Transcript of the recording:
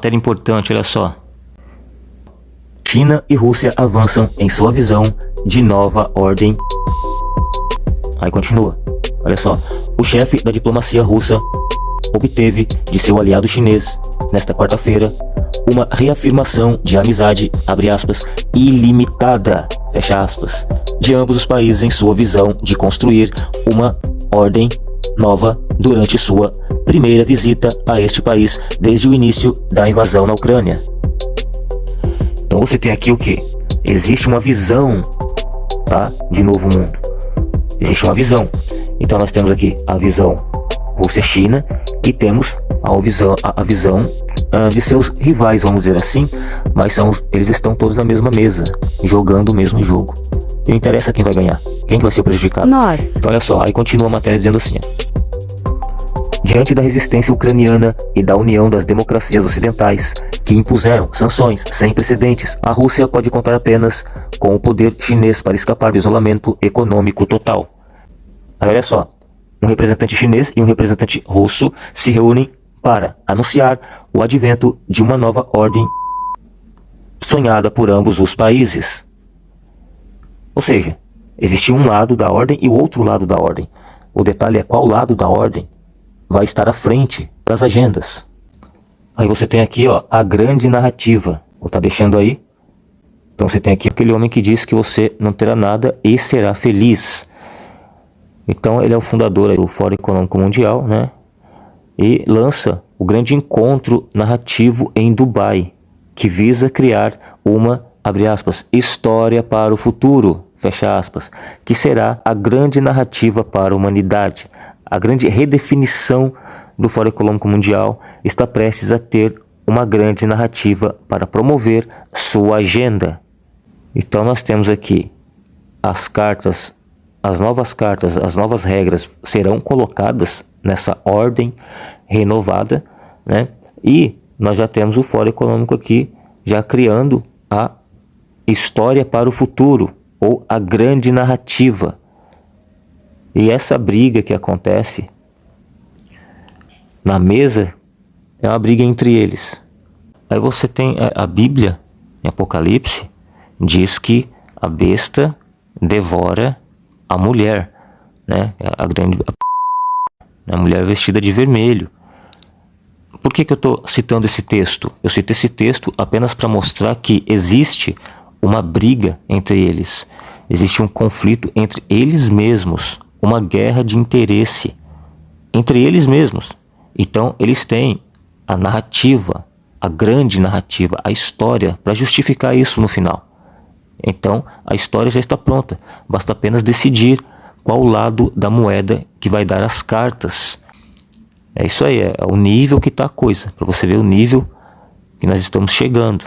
Matéria importante, olha só. China e Rússia avançam em sua visão de nova ordem. Aí continua. Olha só. O chefe da diplomacia russa obteve de seu aliado chinês, nesta quarta-feira, uma reafirmação de amizade, abre aspas, ilimitada, fecha aspas, de ambos os países em sua visão de construir uma ordem nova durante sua primeira visita a este país desde o início da invasão na Ucrânia. Então você tem aqui o que? Existe uma visão tá, de novo mundo. Existe uma visão. Então nós temos aqui a visão Rússia-China e temos a visão, a, visão uh, de seus rivais, vamos dizer assim, mas são, eles estão todos na mesma mesa, jogando o mesmo jogo. Não interessa quem vai ganhar, quem vai ser prejudicado. Nós. Então olha só, aí continua a matéria dizendo assim. Diante da resistência ucraniana e da união das democracias ocidentais, que impuseram sanções sem precedentes, a Rússia pode contar apenas com o poder chinês para escapar do isolamento econômico total. Aí olha só, um representante chinês e um representante russo se reúnem para anunciar o advento de uma nova ordem sonhada por ambos os países. Ou seja, existe um lado da ordem e o outro lado da ordem. O detalhe é qual lado da ordem vai estar à frente das agendas. Aí você tem aqui ó, a grande narrativa. Vou estar tá deixando aí. Então você tem aqui aquele homem que diz que você não terá nada e será feliz. Então ele é o fundador do Fórum Econômico Mundial, né? E lança o grande encontro narrativo em Dubai, que visa criar uma, abre aspas, história para o futuro, fecha aspas, que será a grande narrativa para a humanidade. A grande redefinição do Fórum Econômico Mundial está prestes a ter uma grande narrativa para promover sua agenda. Então nós temos aqui as cartas as novas cartas, as novas regras serão colocadas nessa ordem renovada, né? E nós já temos o Fórum Econômico aqui já criando a história para o futuro ou a grande narrativa. E essa briga que acontece na mesa é uma briga entre eles. Aí você tem a, a Bíblia, em Apocalipse, diz que a besta devora a mulher, né? A grande a mulher vestida de vermelho. Por que, que eu estou citando esse texto? Eu cito esse texto apenas para mostrar que existe uma briga entre eles. Existe um conflito entre eles mesmos, uma guerra de interesse entre eles mesmos. Então, eles têm a narrativa, a grande narrativa, a história para justificar isso no final. Então a história já está pronta, basta apenas decidir qual lado da moeda que vai dar as cartas. É isso aí, é o nível que está a coisa, para você ver o nível que nós estamos chegando.